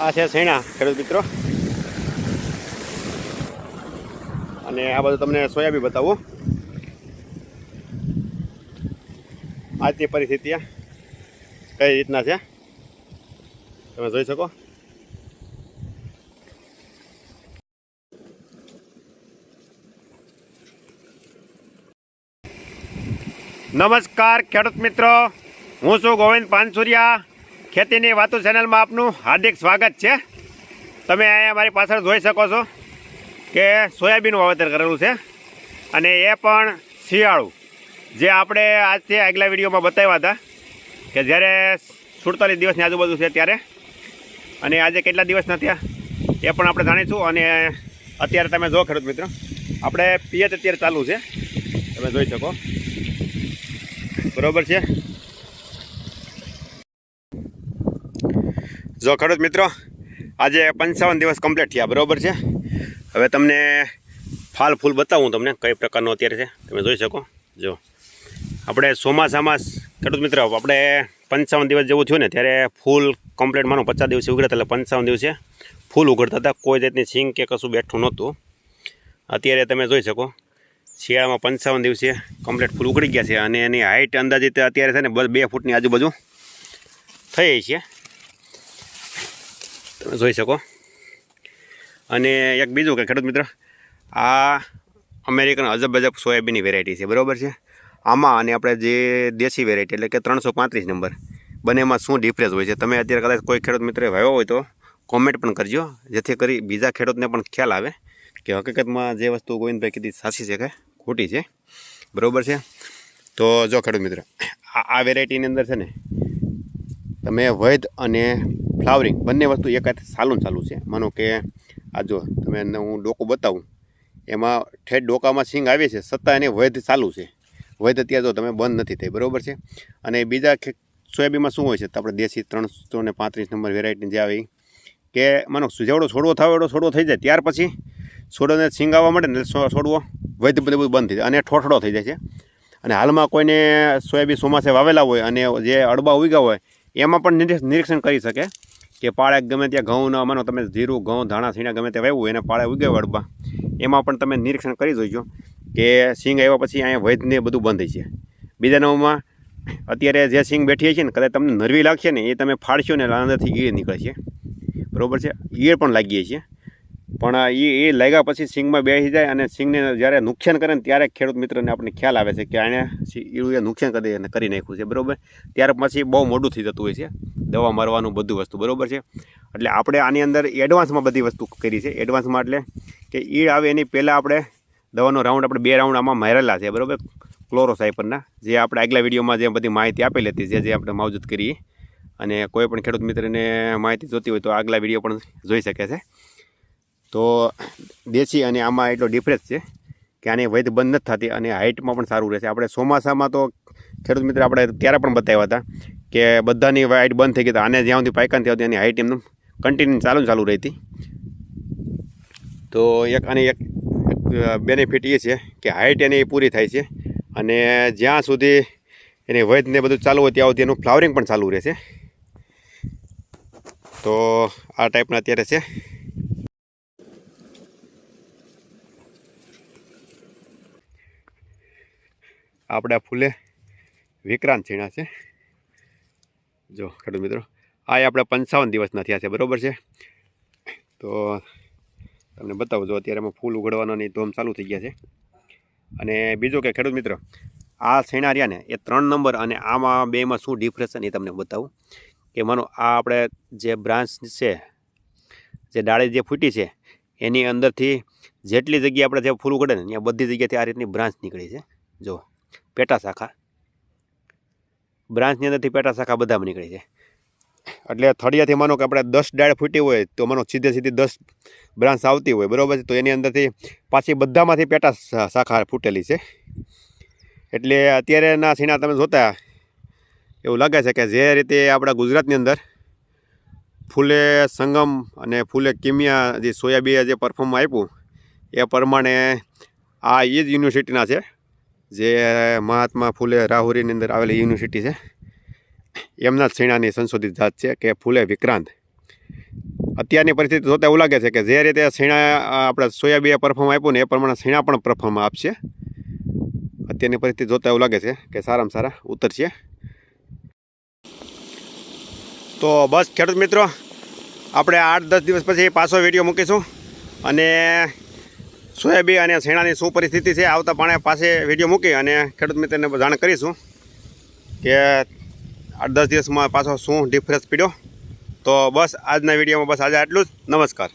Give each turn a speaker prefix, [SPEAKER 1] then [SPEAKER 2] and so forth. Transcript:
[SPEAKER 1] આ છે સૈણા ખેડૂત મિત્રો. અને આ બધું તમને સોયાબી બતાવું. આજની પરિસ્થિતિ કઈ રીતના છે? તમે જોઈ શકો. નમસ્કાર, ખેડૂત મિત્રો. હું છું ગોવિંદ પાનસુરિયા. ખેતીની વાતો ચેનલમાં આપનું હાર્દિક સ્વાગત છે. તમે અહીંયા મારી પાછળ જોઈ શકો છો કે સોયાબીનનું વાવેતર કરેલું છે અને એ પણ શિયાળું. જે આપણે આજથી આગલા વિડીયોમાં બતાવ્યા હતા કે જ્યારે સુડતાલીસ દિવસની આજુબાજુ છે ત્યારે અને આજે કેટલા દિવસના થયા એ પણ આપણે જાણીશું અને અત્યારે તમે જો ખેડૂત મિત્રો, આપણે પિયત અત્યારે ચાલુ છે. તમે જોઈ શકો. બરાબર છે? જો ખેડૂત મિત્રો, આજે પંચાવન દિવસ કમ્પ્લીટ થયા, બરાબર છે? હવે તમને ફાલ ફૂલ બતાવું તમને કઈ પ્રકારનો અત્યારે છે. તમે જોઈ શકો. જો, આપણે ચોમાસામાં ખેડૂત મિત્રો, આપણે પંચાવન દિવસ જેવું થયું ને, ત્યારે ફૂલ કમ્પ્લીટ માનો પચાસ દિવસે ઉઘડતા એટલે પંચાવન દિવસે ફૂલ ઉઘડતા હતા, કોઈ જાતની સિંગ કે કશું બેઠું નહોતું. અત્યારે તમે જોઈ શકો, શિયાળામાં પંચાવન દિવસે કમ્પ્લીટ ફૂલ ઉઘડી ગયા છે, અને એની હાઇટ અંદાજિત અત્યારે છે ને, બે ફૂટની આજુબાજુ થઈ છે. જોઈ શકો. અને એક બીજું કે ખેડૂત મિત્ર, આ અમેરિકન અજબ અજબ સોયાબીનની વેરાયટી છે, બરાબર છે? આમાં અને આપણે જે દેશી વેરાયટી એટલે કે ત્રણસો પાંત્રીસ નંબર, બંનેમાં શું ડિફરન્સ હોય છે? તમે અત્યારે કદાચ કોઈ ખેડૂત મિત્રે વાવ્યો હોય તો કોમેન્ટ પણ કરજો, જેથી કરી બીજા ખેડૂતને પણ ખ્યાલ આવે કે હકીકતમાં જે વસ્તુ ગોવિંદભાઈ કીધી સાચી છે કે ખોટી છે? બરાબર છે? તો જો ખેડૂત મિત્ર, આ વેરાયટીની અંદર છે ને, તમે વૈધ અને ફ્લાવરિંગ. બંને વસ્તુ એક સાલું ચાલુ છે. માનો કે આ જો તમે હું ડોકું બતાવું. એમાં ઠેઠ ડોકામાં સિંગ આવે છે છતાં એને વૈધ ચાલુ છે. વૈધ અત્યારે જો તમે બંધ નથી થઈ, બરાબર છે? અને બીજા સોયાબીનમાં શું હોય છે? તો આપણે દેશી ત્રણસો ને પાંત્રીસ નંબર વેરાયટી જે આવે કે માનો સુજાવડો છોડવો થાય એવડો છોડવો થઈ જાય. ત્યાર પછી છોડોને સિંગ આવવા મળે ને છોડવો વૈધ બધું બંધ થઈ જાય અને ઠોઠડો થઈ જાય છે. અને હાલમાં કોઈને સોયાબીન ચોમાસે વાવેલા હોય અને જે અડબા ઉગ્યા હોય, એમાં પણ નિરીક્ષણ કરી શકે. કે પાળે ગમે ત્યાં ઘઉંના માનો, તમે જીરું ઘઉં, ધાણા, સીણા ગમે તે વાવ્યું, એને પાળે ઉગે હોય એમાં પણ તમે નિરીક્ષણ કરી જોઈજો કે સિંગ આવ્યા પછી અહીંયા વૈદને બધું બંધ છે. બીજા નવમાં અત્યારે જે સિંગ બેઠી છે ને, કદાચ તમને નરવી લાગશે ને, એ તમે ફાડશો ને અંદરથી ઈળ નીકળશે. બરોબર છે? ઈયળ પણ લાગીએ છીએ. પણ એ એ લાગ્યા પછી સિંગમાં બેસી જાય અને સિંગને જ્યારે નુકસાન કરે ને, ત્યારે ખેડૂત મિત્રને આપણને ખ્યાલ આવે છે કે આણે ઈળુએ નુકસાન કરી કરી નાખ્યું છે. બરોબર? ત્યાર પછી બહુ મોડું થઈ જતું હોય છે. દવા મારવાનું બધું વસ્તુ, બરાબર છે? એટલે આપણે આની અંદર એડવાન્સમાં બધી વસ્તુ કરી છે. એડવાન્સમાં એટલે કે ઈળ આવે એની પહેલાં આપણે દવાનો રાઉન્ડ આપણે બે રાઉન્ડ આમાં મારેલા છે, બરાબર? ક્લોરોસાઇપરના જે આપણે આગલા વિડીયોમાં જે બધી માહિતી આપેલી હતી, જે જે આપણે માવજૂદ કરીએ. અને કોઈ પણ ખેડૂત મિત્રને માહિતી જોતી હોય તો આગલા વીડિયો પણ જોઈ શકે છે. તો દેશી અને આમાં એટલો ડિફરન્સ છે કે આની વૈધ બંધ નથી થતી અને હાઇટમાં પણ સારું રહેશે. આપણે ચોમાસામાં તો ખેડૂત મિત્ર આપણે ત્યારે પણ બતાવ્યા હતા કે બધાની હાઇટ બંધ થઈ ગઈ આને જ્યાં સુધી પાયકાન થયા એની હાઇટ એમનું કન્ટિન્યુ ચાલુ ચાલુ રહેતી તો એક આની એક બેનિફિટ એ છે કે હાઇટ એની પૂરી થાય છે અને જ્યાં સુધી એની વૈધને બધું ચાલુ હોય ત્યાં સુધી એનું ફ્લાવરિંગ પણ ચાલુ રહેશે. તો આ ટાઈપના અત્યારે છે. આપણે ફૂલે વિક્રાંત છીણા છે. જો, ખેડૂત મિત્રો, આ આપણે પંચાવન દિવસના થયા છે, બરાબર છે? તો તમને બતાવું, જો અત્યારે એમાં ફૂલ ઉગડવાના ધોમ ચાલુ થઈ ગયા છે. અને બીજું કે, ખેડૂત મિત્રો, આ છેણા એ ત્રણ નંબર અને આમાં બેમાં શું ડિફરન્સ એ તમને બતાવું કે માનો, આ આપણે જે બ્રાન્ચ છે, જે ડાળી જે ફૂટી છે, એની અંદરથી જેટલી જગ્યાએ આપણે જે ફૂલ ઉગડે ને, ત્યાં બધી જગ્યાએથી આ રીતની બ્રાન્ચ નીકળી છે. જો, પેટા શાખા બ્રાન્ચની અંદરથી પેટા શાખા બધામાં નીકળી છે એટલે થળિયાથી માનો કે આપણે દસ ડાળ ફૂટી હોય તો માનો સીધે સીધી દસ બ્રાન્ચ આવતી હોય, બરાબર છે? તો એની અંદરથી પાછી બધામાંથી પેટા શાખા ફૂટેલી છે. એટલે અત્યારેના સીણા તમે જોતા, એવું લાગે છે કે જે રીતે આપણા ગુજરાતની અંદર ફૂલે સંગમ અને ફૂલે કિમિયા જે સોયાબીએ જે પરફોર્મ આપ્યું, એ પ્રમાણે આ એ જ યુનિવર્સિટીના છે. જે મહાત્મા ફૂલે રાહુરીની અંદર આવેલી યુનિવર્સિટી છે એમના જ સંશોધિત જાત છે કે ફૂલે વિક્રાંત. અત્યારની પરિસ્થિતિ જોતા એવું લાગે છે કે જે રીતે અ, આપણે સોયાબીએ પરફોર્મ આપ્યું ને એ પ્રમાણે શેણા પણ પરફોર્મ આપશે. અત્યારની પરિસ્થિતિ જોતા એવું લાગે છે કે સારામાં સારા ઉતરશે. તો બસ ખેડૂત મિત્રો આપણે આઠ દસ દિવસ પછી પાછો વીડિયો મૂકીશું અને સોયાબીન અને શેણાની શું પરિસ્થિતિ છે, આવતા પાણે પાસે વીડિયો મૂકી અને ખેડૂત મિત્રને જાણ કરીશું કે આઠ દસ દિવસમાં પાછો શું ડિફરન્સ પીડ્યો. તો બસ આજના વિડીયોમાં બસ આજે આટલું જ. નમસ્કાર.